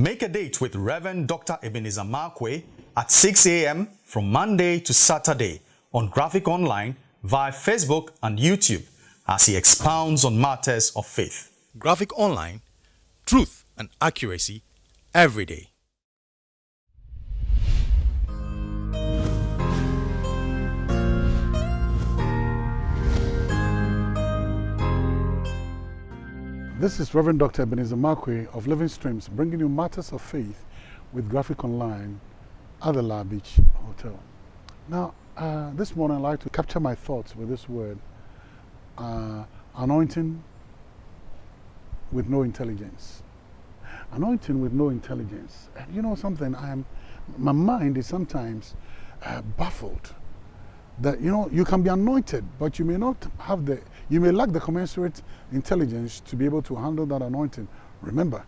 Make a date with Reverend Dr. Ebenezer Markwei at 6 a.m. from Monday to Saturday on Graphic Online via Facebook and YouTube as he expounds on matters of faith. Graphic Online, truth and accuracy every day. This is Reverend Dr. Ebenezer Markwei of Living Streams bringing you matters of faith with Graphic Online at the La Beach Hotel. Now, uh, this morning I'd like to capture my thoughts with this word uh, anointing with no intelligence. Anointing with no intelligence. And you know something, I am, my mind is sometimes uh, baffled that you know you can be anointed but you may not have the you may lack the commensurate intelligence to be able to handle that anointing. Remember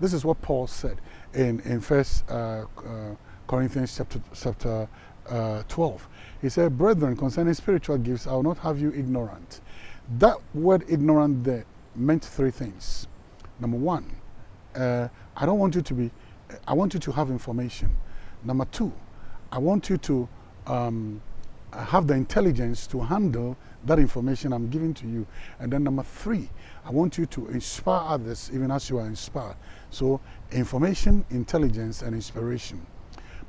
this is what paul said in in first uh, uh, corinthians chapter chapter uh, 12 he said brethren concerning spiritual gifts i will not have you ignorant. That word ignorant there meant three things. Number one uh, i don't want you to be i want you to have information. Number two i want you to um, have the intelligence to handle that information I'm giving to you. And then number three, I want you to inspire others even as you are inspired. So information, intelligence, and inspiration.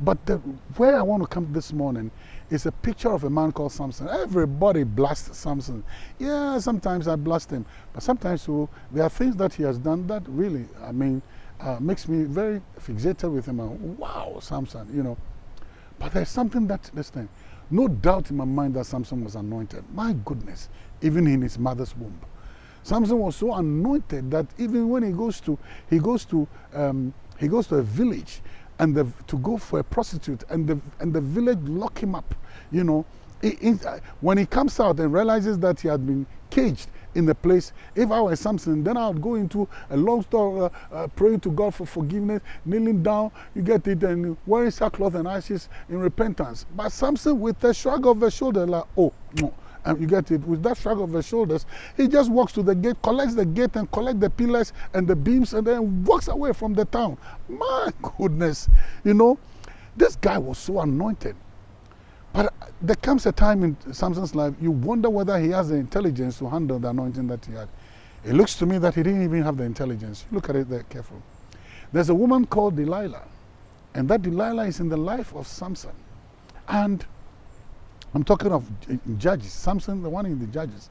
But the, where I want to come this morning is a picture of a man called Samson. Everybody blasts Samson. Yeah, sometimes I blast him. But sometimes so, there are things that he has done that really, I mean, uh, makes me very fixated with him. wow, Samson, you know. But there's something that, listen, no doubt in my mind that Samson was anointed. My goodness, even in his mother's womb. Samson was so anointed that even when he goes to, he goes to, um, he goes to a village and the, to go for a prostitute and the, and the village lock him up, you know. He, he, when he comes out and realizes that he had been caged in the place. If I were Samson, then I would go into a long story, uh, uh, praying to God for forgiveness, kneeling down, you get it, and wearing sackcloth and ashes in repentance. But Samson, with a shrug of the shoulder, like, oh, no. And you get it, with that shrug of the shoulders, he just walks to the gate, collects the gate and collects the pillars and the beams and then walks away from the town. My goodness, you know, this guy was so anointed. But there comes a time in Samson's life, you wonder whether he has the intelligence to handle the anointing that he had. It looks to me that he didn't even have the intelligence. Look at it there careful. There's a woman called Delilah, and that Delilah is in the life of Samson. And I'm talking of Judges, Samson, the one in the Judges.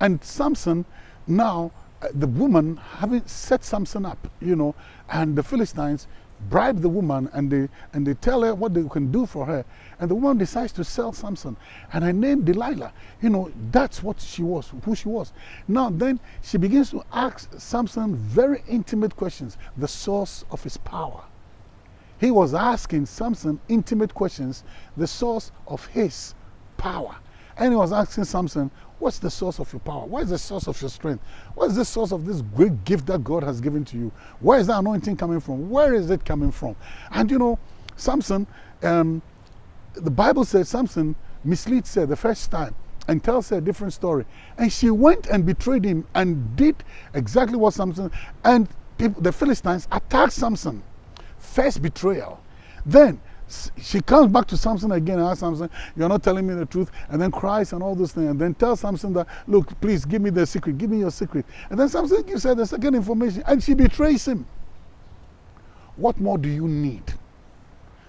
And Samson, now, uh, the woman having set Samson up, you know, and the Philistines bribe the woman and they, and they tell her what they can do for her. And the woman decides to sell Samson. And her name, Delilah, you know, that's what she was, who she was. Now, then she begins to ask Samson very intimate questions, the source of his power. He was asking Samson intimate questions, the source of his power. And he was asking Samson, What's the source of your power? What is the source of your strength? What is the source of this great gift that God has given to you? Where is that anointing coming from? Where is it coming from? And you know, Samson, um, the Bible says Samson misleads her the first time and tells her a different story. And she went and betrayed him and did exactly what Samson and people, the Philistines attacked Samson. First betrayal. Then she comes back to Samson again and asks Samson, You're not telling me the truth, and then cries and all those things, and then tells Samson that, Look, please give me the secret, give me your secret. And then Samson gives her the second information, and she betrays him. What more do you need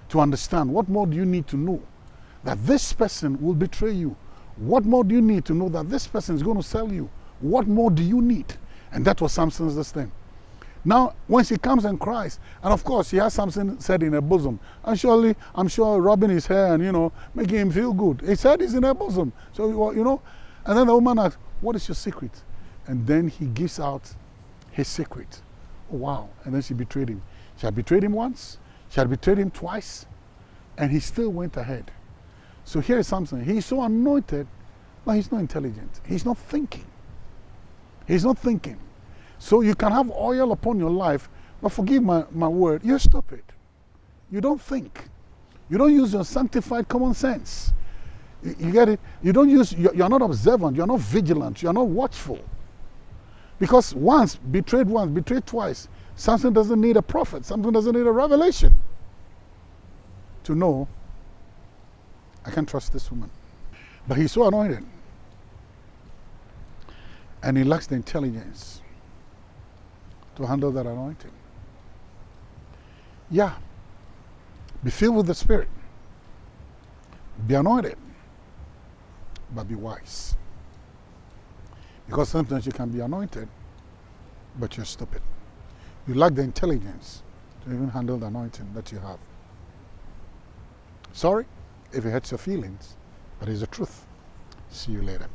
to understand? What more do you need to know that this person will betray you? What more do you need to know that this person is going to sell you? What more do you need? And that was Samson's thing. Now, when she comes and cries, and of course she has something said in her bosom, and surely I'm sure rubbing his hair and you know making him feel good. He said it's in her bosom, so you know. And then the woman asks, "What is your secret?" And then he gives out his secret. Oh, wow! And then she betrayed him. She had betrayed him once. She had betrayed him twice, and he still went ahead. So here is something. He's so anointed, but he's not intelligent. He's not thinking. He's not thinking. So you can have oil upon your life, but forgive my, my word, you're stupid. You don't think. You don't use your sanctified common sense. You, you get it? You don't use, you're, you're not observant, you're not vigilant, you're not watchful. Because once, betrayed once, betrayed twice, Samson doesn't need a prophet, Samson doesn't need a revelation to know I can't trust this woman. But he's so anointed. And he lacks the intelligence to handle that anointing. Yeah. Be filled with the Spirit. Be anointed. But be wise. Because sometimes you can be anointed, but you're stupid. You lack the intelligence to even handle the anointing that you have. Sorry if it hurts your feelings, but it's the truth. See you later.